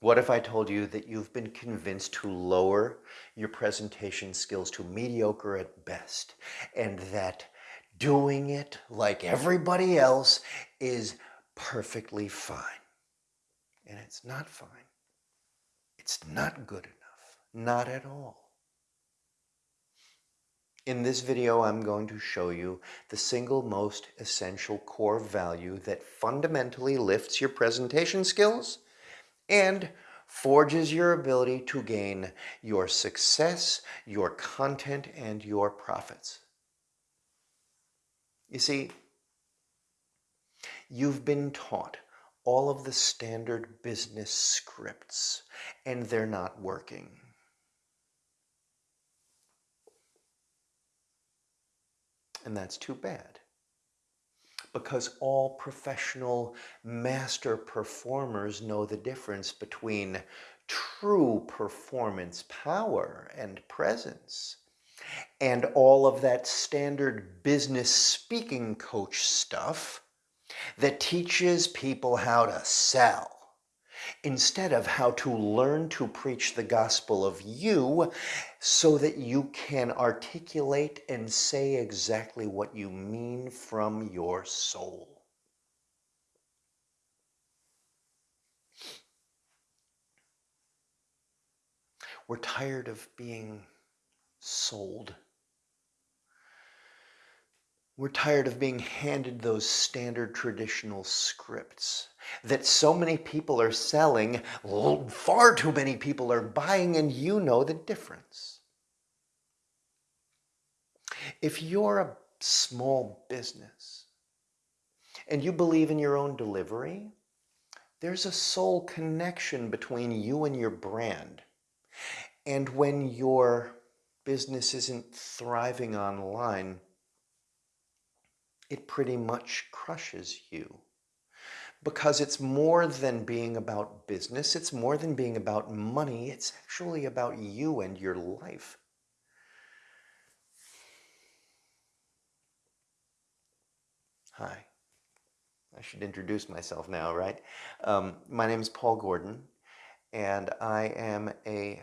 What if I told you that you've been convinced to lower your presentation skills to mediocre at best and that doing it like everybody else is perfectly fine? And it's not fine. It's not good enough. Not at all. In this video, I'm going to show you the single most essential core value that fundamentally lifts your presentation skills and forges your ability to gain your success, your content, and your profits. You see, you've been taught all of the standard business scripts and they're not working. And that's too bad because all professional master performers know the difference between true performance power and presence. And all of that standard business speaking coach stuff that teaches people how to sell instead of how to learn to preach the gospel of you so that you can articulate and say exactly what you mean from your soul. We're tired of being sold. We're tired of being handed those standard traditional scripts that so many people are selling, far too many people are buying, and you know the difference. If you're a small business and you believe in your own delivery, there's a soul connection between you and your brand. And when your business isn't thriving online, it pretty much crushes you. Because it's more than being about business, it's more than being about money, it's actually about you and your life. Hi. I should introduce myself now, right? Um, my name is Paul Gordon, and I am a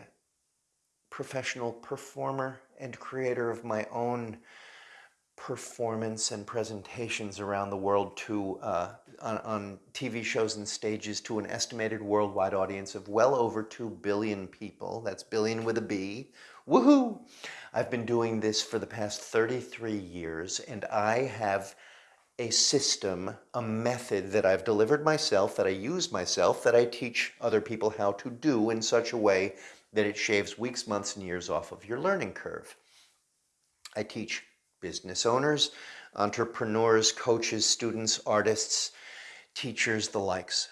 professional performer and creator of my own performance and presentations around the world to uh, on, on, TV shows and stages to an estimated worldwide audience of well over 2 billion people. That's billion with a B. Woohoo! I've been doing this for the past 33 years and I have a system, a method that I've delivered myself, that I use myself, that I teach other people how to do in such a way that it shaves weeks, months, and years off of your learning curve. I teach business owners, entrepreneurs, coaches, students, artists, teachers, the likes.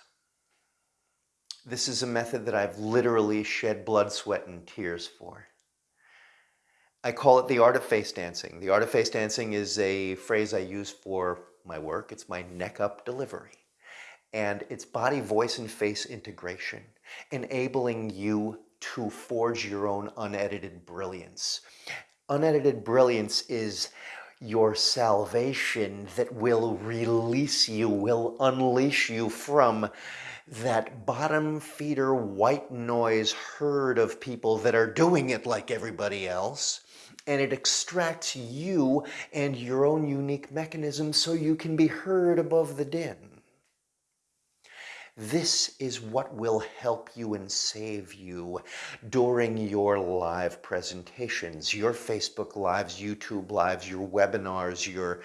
This is a method that I've literally shed blood, sweat, and tears for. I call it the art of face dancing. The art of face dancing is a phrase I use for my work. It's my neck up delivery. And it's body, voice, and face integration, enabling you to forge your own unedited brilliance. Unedited brilliance is your salvation that will release you, will unleash you from that bottom feeder white noise herd of people that are doing it like everybody else. And it extracts you and your own unique mechanism so you can be heard above the din. This is what will help you and save you during your live presentations, your Facebook Lives, YouTube Lives, your webinars, your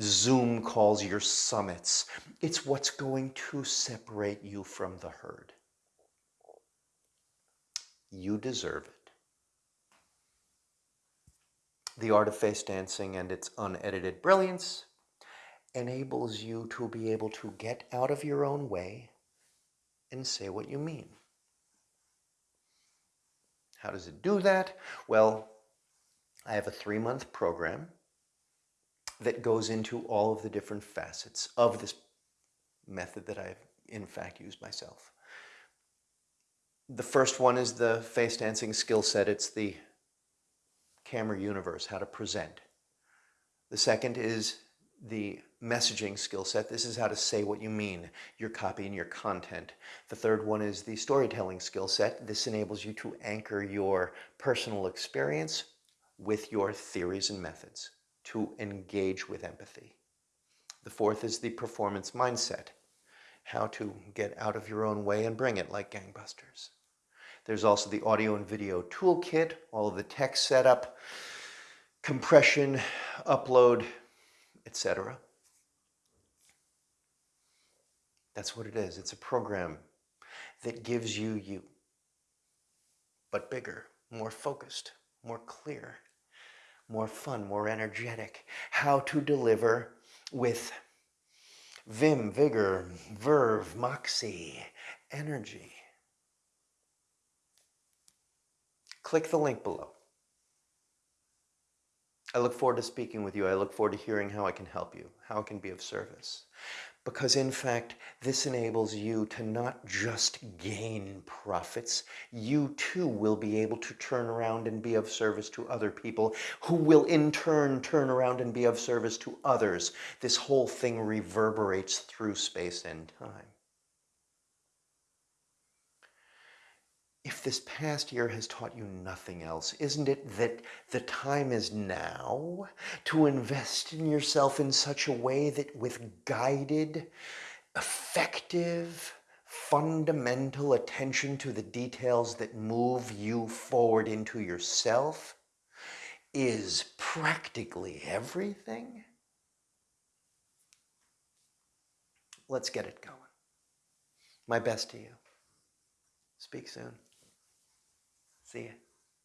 Zoom calls, your summits. It's what's going to separate you from the herd. You deserve it. The art of face dancing and its unedited brilliance enables you to be able to get out of your own way and say what you mean. How does it do that? Well, I have a three-month program that goes into all of the different facets of this method that I've in fact used myself. The first one is the face dancing skill set. It's the camera universe, how to present. The second is the messaging skill set. This is how to say what you mean, your copy and your content. The third one is the storytelling skill set. This enables you to anchor your personal experience with your theories and methods to engage with empathy. The fourth is the performance mindset, how to get out of your own way and bring it like gangbusters. There's also the audio and video toolkit, all of the tech setup, compression, upload, etc. That's what it is. It's a program that gives you you, but bigger, more focused, more clear, more fun, more energetic. How to deliver with vim, vigor, verve, moxie, energy. Click the link below. I look forward to speaking with you. I look forward to hearing how I can help you, how I can be of service. Because in fact, this enables you to not just gain profits, you too will be able to turn around and be of service to other people who will in turn turn around and be of service to others. This whole thing reverberates through space and time. If this past year has taught you nothing else, isn't it that the time is now to invest in yourself in such a way that with guided, effective, fundamental attention to the details that move you forward into yourself is practically everything? Let's get it going. My best to you. Speak soon. See you.